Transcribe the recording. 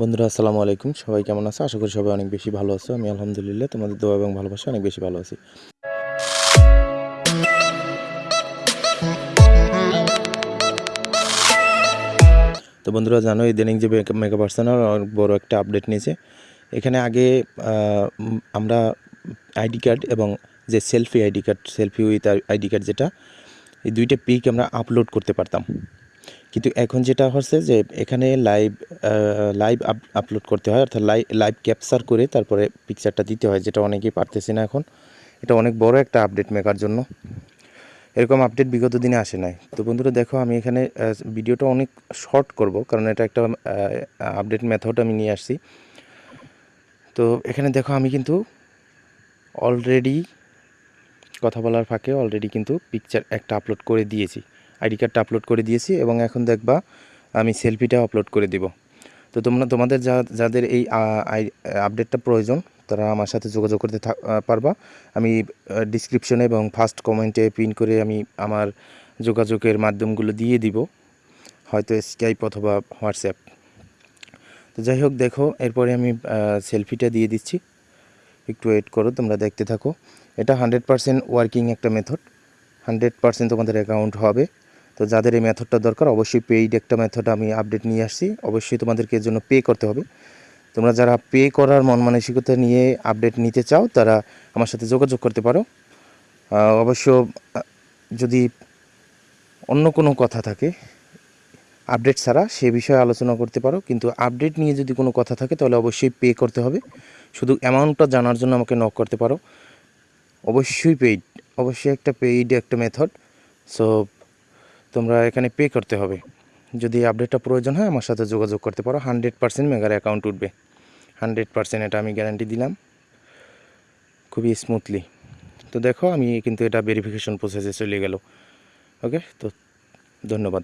বন্ধুরা, আসসালামু আলাইকুম। সবাই কেমন আছো? আশা করি সবাই অনেক বেশি ভালো আছো। আমি আলহামদুলিল্লাহ তোমাদের দোয়া এবং ভালোবাসা অনেক বেশি ভালো আছি। তো বন্ধুরা জানো ইদানিং যে মেকআপ আর্সেনাল অনেক বড় একটা আপডেট নিয়েছে। এখানে আগে আমরা আইডি কার্ড এবং যে selfie ID card, selfie with ID card যেটা, এই দুইটা পিক আমরা আপলোড করতে পারতাম। কিন্তু এখন যেটা হচ্ছে যে, এখানে লাইভ লাইভ আপলোড করতে হয়, অর্থাৎ লাইভ লাইভ ক্যাপচার করে তারপরে পিকচারটা দিতে হয়, যেটা অনেকেই পারতেছে না এখন। এটা অনেক বড় একটা আপডেট মেকার জন্য। এরকম আপডেট বিগত দিনে আসে নাই। তো বন্ধুরা, দেখো, আমি এখানে ভিডিওটা অনেক শর্ট করব, কারণ এটা একটা আপডেট মেথড আমি নিয়ে আসছি। তো এখানে দেখো, আমি কিন্তু অলরেডি কথা বলার ফাঁকে অলরেডি কিন্তু পিকচার একটা আপলোড করে দিয়েছি। আইডি কার্ডটা আপলোড করে দিয়েছি এবং এখন দেখবা, আমি সেলফিটা আপলোড করে দিব। তো তোমরা, তোমাদের যা, যাদের এই আপডেটটা প্রয়োজন, তারা আমার সাথে যোগাযোগ করতে পারবা। আমি ডিসক্রিপশনে এবং ফার্স্ট কমেন্টে পিন করে আমি আমার যোগাযোগের মাধ্যমগুলো দিয়ে দিব, হয়তো স্কাইপ অথবা হোয়াটসঅ্যাপ তো যাই হোক, দেখো, এরপরে আমি সেলফিটা দিয়ে দিচ্ছি। একটু ওয়েট করো, তোমরা দেখতে থাকো। এটা হান্ড্রেড পারসেন্ট ওয়ার্কিং একটা মেথড হান্ড্রেড পারসেন্ট তোমাদের অ্যাকাউন্ট হবে। তো যাদের এই মেথডটা দরকার, অবশ্যই পেইড একটা মেথড আমি আপডেট নিয়ে আসছি। অবশ্যই তোমাদেরকে এর জন্য পে করতে হবে। তোমরা যারা পে করার মন মানসিকতা নিয়ে আপডেট নিতে চাও, তারা আমার সাথে যোগাযোগ করতে পারো। অবশ্য যদি অন্য কোনো কথা থাকে আপডেট ছাড়া সে বিষয়ে আলোচনা করতে পারো। কিন্তু আপডেট নিয়ে যদি কোনো কথা থাকে, তাহলে অবশ্যই পে করতে হবে। শুধু অ্যামাউন্টটা জানার জন্য আমাকে নক করতে পারো। অবশ্যই পেইড অবশ্যই একটা পেইড একটা মেথড সো তোমরা এখানে পে করতে হবে। যদি আপডেটটা প্রয়োজন হয়, আমার সাথে যোগাযোগ করতে পারো। হান্ড্রেড পার্সেন্ট মেগার অ্যাকাউন্ট উঠবে। হান্ড্রেড পার্সেন্ট এটা আমি গ্যারান্টি দিলাম। খুবই স্মুথলি তো দেখো, আমি কিন্তু এটা ভেরিফিকেশন প্রসেসে চলে গেল। ওকে তো ধন্যবাদ।